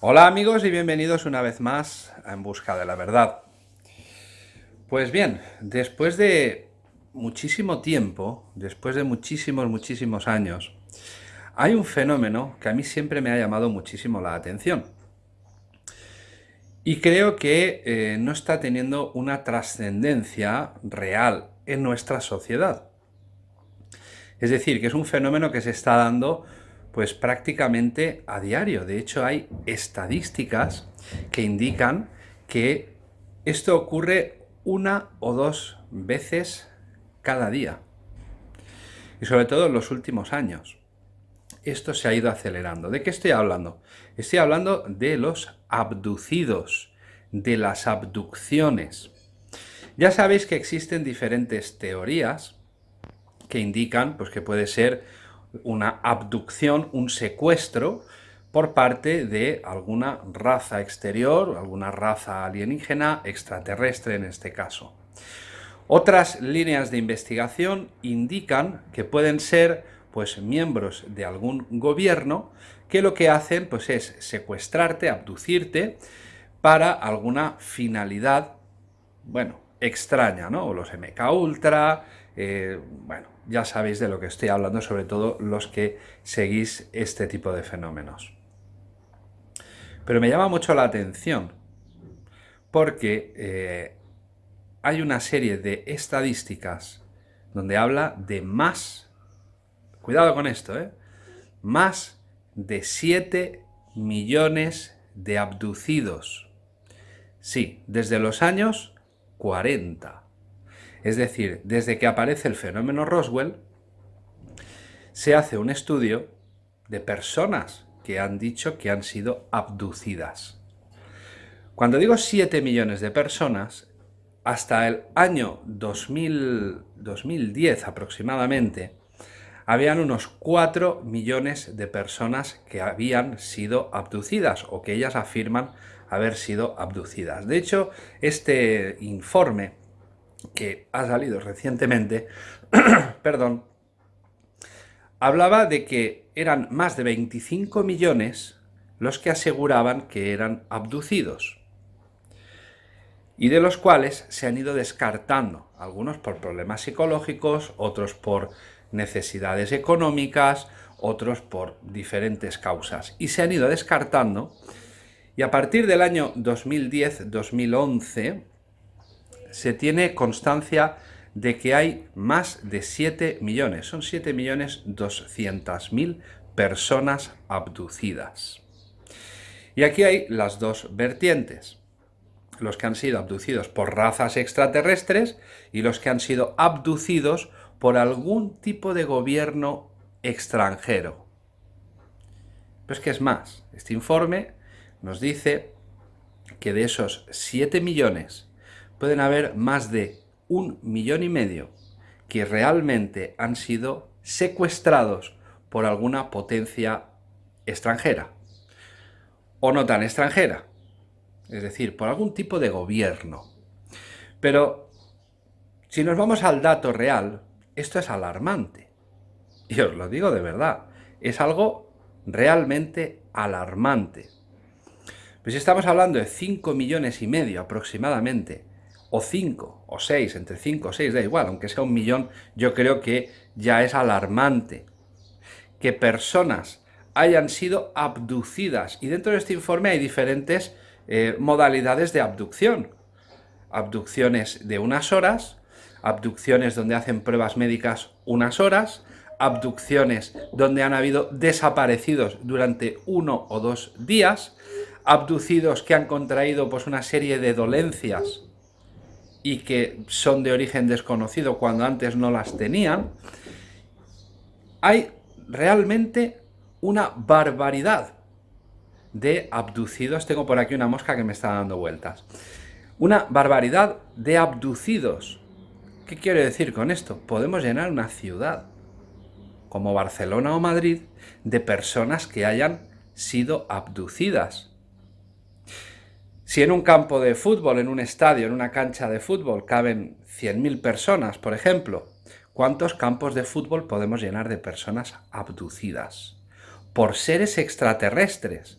Hola amigos y bienvenidos una vez más a En Busca de la Verdad. Pues bien, después de muchísimo tiempo, después de muchísimos, muchísimos años, hay un fenómeno que a mí siempre me ha llamado muchísimo la atención. Y creo que eh, no está teniendo una trascendencia real en nuestra sociedad. Es decir, que es un fenómeno que se está dando pues prácticamente a diario. De hecho, hay estadísticas que indican que esto ocurre una o dos veces cada día. Y sobre todo en los últimos años. Esto se ha ido acelerando. ¿De qué estoy hablando? Estoy hablando de los abducidos, de las abducciones. Ya sabéis que existen diferentes teorías que indican pues, que puede ser una abducción, un secuestro, por parte de alguna raza exterior, alguna raza alienígena, extraterrestre en este caso. Otras líneas de investigación indican que pueden ser pues, miembros de algún gobierno que lo que hacen pues, es secuestrarte, abducirte, para alguna finalidad, bueno, extraña, ¿no? Los MK Ultra, eh, bueno, ya sabéis de lo que estoy hablando, sobre todo los que seguís este tipo de fenómenos. Pero me llama mucho la atención porque eh, hay una serie de estadísticas donde habla de más, cuidado con esto, ¿eh? más de 7 millones de abducidos. Sí, desde los años 40. Es decir, desde que aparece el fenómeno Roswell, se hace un estudio de personas que han dicho que han sido abducidas. Cuando digo 7 millones de personas, hasta el año 2010 aproximadamente, habían unos 4 millones de personas que habían sido abducidas o que ellas afirman haber sido abducidas. De hecho, este informe que ha salido recientemente, perdón, hablaba de que eran más de 25 millones los que aseguraban que eran abducidos y de los cuales se han ido descartando, algunos por problemas psicológicos, otros por necesidades económicas, otros por diferentes causas, y se han ido descartando, y a partir del año 2010-2011 se tiene constancia de que hay más de 7 millones, son 7 millones 200 mil personas abducidas. Y aquí hay las dos vertientes, los que han sido abducidos por razas extraterrestres y los que han sido abducidos por algún tipo de gobierno extranjero. Pues que es más, este informe nos dice que de esos 7 millones pueden haber más de un millón y medio que realmente han sido secuestrados por alguna potencia extranjera o no tan extranjera, es decir, por algún tipo de gobierno. Pero si nos vamos al dato real, esto es alarmante. Y os lo digo de verdad, es algo realmente alarmante. Pues estamos hablando de 5 millones y medio aproximadamente o 5 o 6, entre 5 o 6, da igual, aunque sea un millón, yo creo que ya es alarmante que personas hayan sido abducidas. Y dentro de este informe hay diferentes eh, modalidades de abducción. Abducciones de unas horas, abducciones donde hacen pruebas médicas unas horas, abducciones donde han habido desaparecidos durante uno o dos días, abducidos que han contraído pues, una serie de dolencias y que son de origen desconocido cuando antes no las tenían, hay realmente una barbaridad de abducidos. Tengo por aquí una mosca que me está dando vueltas. Una barbaridad de abducidos. ¿Qué quiero decir con esto? Podemos llenar una ciudad, como Barcelona o Madrid, de personas que hayan sido abducidas. Si en un campo de fútbol, en un estadio, en una cancha de fútbol caben 100.000 personas, por ejemplo, ¿cuántos campos de fútbol podemos llenar de personas abducidas? Por seres extraterrestres.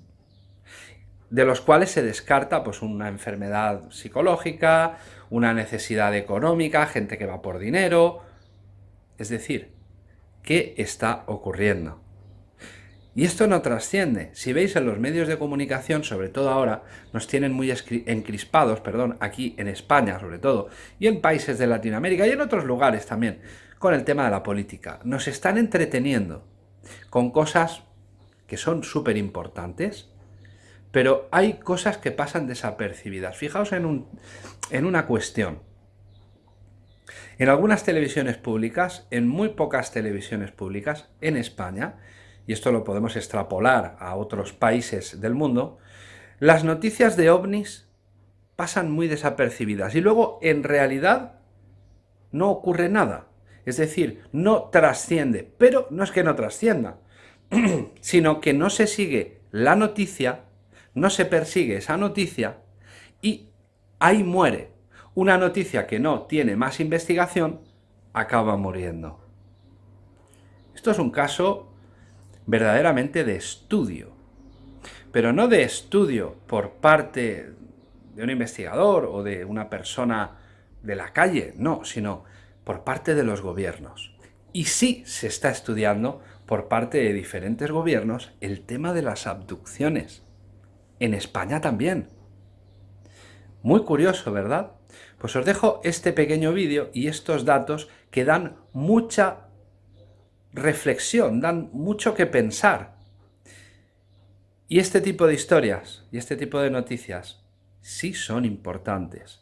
de los cuales se descarta pues, una enfermedad psicológica, una necesidad económica, gente que va por dinero... Es decir, ¿qué está ocurriendo? Y esto no trasciende. Si veis en los medios de comunicación, sobre todo ahora, nos tienen muy encrispados, perdón, aquí en España sobre todo, y en países de Latinoamérica y en otros lugares también, con el tema de la política. Nos están entreteniendo con cosas que son súper importantes, pero hay cosas que pasan desapercibidas. Fijaos en, un, en una cuestión. En algunas televisiones públicas, en muy pocas televisiones públicas, en España, y esto lo podemos extrapolar a otros países del mundo, las noticias de ovnis pasan muy desapercibidas y luego en realidad no ocurre nada. Es decir, no trasciende, pero no es que no trascienda, sino que no se sigue la noticia, no se persigue esa noticia y ahí muere. Una noticia que no tiene más investigación acaba muriendo. Esto es un caso verdaderamente de estudio, pero no de estudio por parte de un investigador o de una persona de la calle, no, sino por parte de los gobiernos. Y sí se está estudiando por parte de diferentes gobiernos el tema de las abducciones. En España también. Muy curioso, ¿verdad? Pues os dejo este pequeño vídeo y estos datos que dan mucha reflexión, dan mucho que pensar. Y este tipo de historias y este tipo de noticias sí son importantes.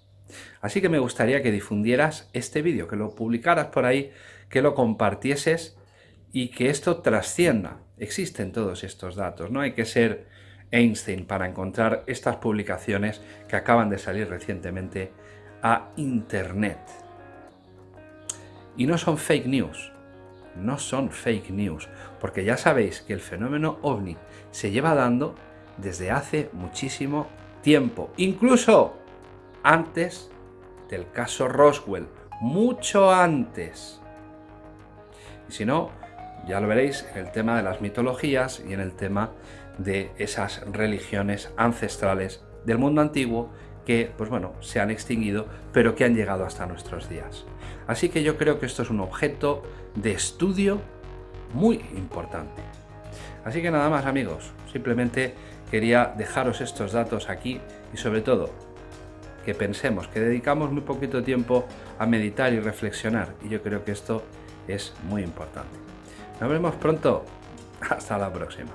Así que me gustaría que difundieras este vídeo, que lo publicaras por ahí, que lo compartieses y que esto trascienda. Existen todos estos datos, no hay que ser Einstein para encontrar estas publicaciones que acaban de salir recientemente a Internet. Y no son fake news, no son fake news, porque ya sabéis que el fenómeno ovni se lleva dando desde hace muchísimo tiempo, incluso antes del caso Roswell, mucho antes. Y si no, ya lo veréis en el tema de las mitologías y en el tema de esas religiones ancestrales del mundo antiguo que, pues bueno, se han extinguido, pero que han llegado hasta nuestros días. Así que yo creo que esto es un objeto de estudio muy importante. Así que nada más amigos, simplemente quería dejaros estos datos aquí y sobre todo que pensemos, que dedicamos muy poquito tiempo a meditar y reflexionar y yo creo que esto es muy importante. Nos vemos pronto, hasta la próxima.